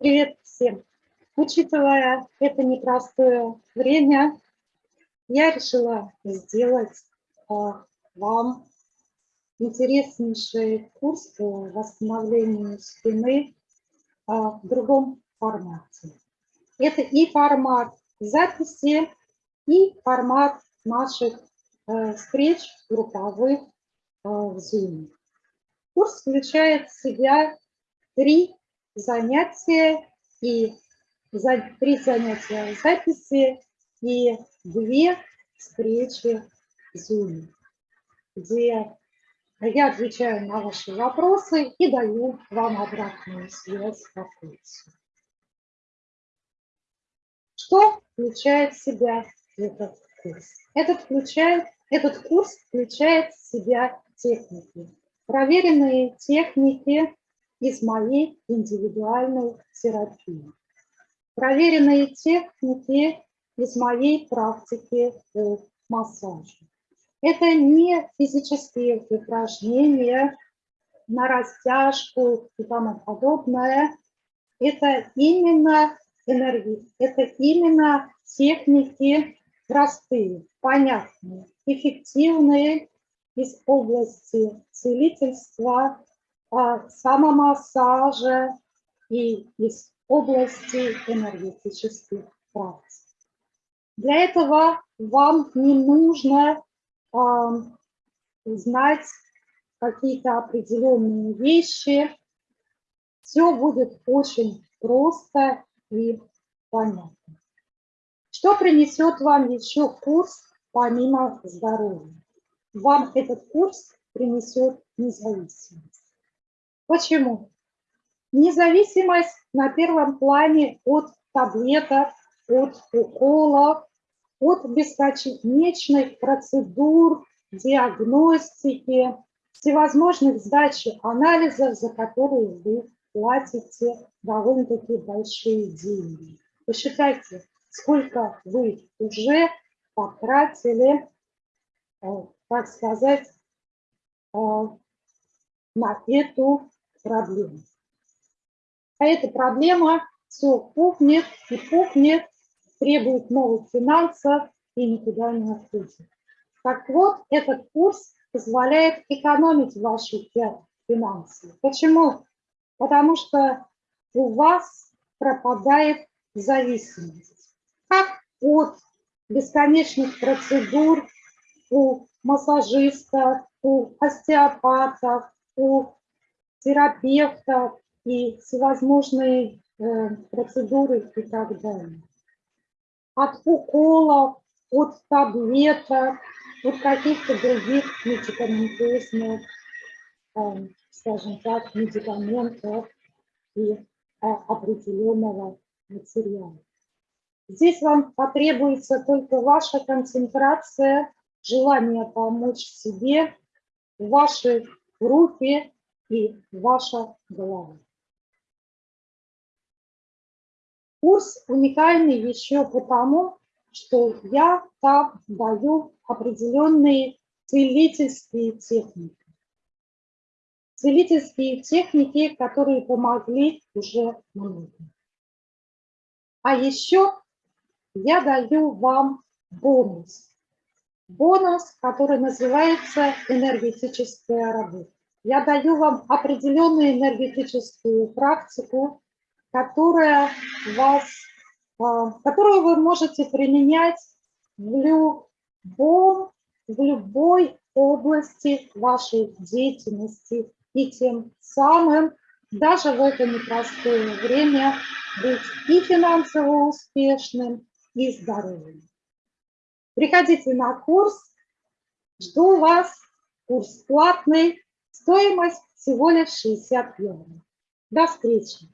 Привет всем! Учитывая это непростое время, я решила сделать а, вам интереснейший курс по восстановлению спины а, в другом формате. Это и формат записи, и формат наших а, встреч групповых в Zoom. Курс включает в себя три занятия и за, три занятия записи и две встречи в Zoom, где я отвечаю на ваши вопросы и даю вам обратную связь по курсу. Что включает в себя этот курс? Этот, включает, этот курс включает в себя техники. Проверенные техники из моей индивидуальной терапии. Проверенные техники из моей практики по массажу. Это не физические упражнения на растяжку и тому подобное. Это именно энергии, это именно техники простые, понятные, эффективные из области целительства самомассажа и из области энергетических практик. Для этого вам не нужно э, знать какие-то определенные вещи. Все будет очень просто и понятно. Что принесет вам еще курс помимо здоровья? Вам этот курс принесет независимость. Почему? Независимость на первом плане от таблеток, от уколов, от бесконечных процедур, диагностики, всевозможных сдачи анализов, за которые вы платите довольно-таки большие деньги. Посчитайте, сколько вы уже потратили, э, так сказать, э, на эту проблему. А эта проблема все пухнет и пухнет, требует новых финансов и никуда не отходит. Так вот, этот курс позволяет экономить ваши финансы. Почему? Потому что у вас пропадает зависимость. Как от бесконечных процедур у массажистов, у остеопатов, у терапевтов и всевозможные э, процедуры и так далее. От уколов, от таблеток, от каких-то других медикаментозных, э, скажем так, медикаментов и э, определенного материала. Здесь вам потребуется только ваша концентрация, желание помочь себе, ваши руки и ваша голова. Курс уникальный еще потому, что я там даю определенные целительские техники. Целительские техники, которые помогли уже многим. А еще я даю вам бонус. Бонус, который называется энергетическая работа я даю вам определенную энергетическую практику, которая вас, а, которую вы можете применять в любом, в любой области вашей деятельности. И тем самым даже в это непростое время быть и финансово успешным, и здоровым. Приходите на курс, жду вас, курс платный, Стоимость всего лишь 60 евро. До встречи!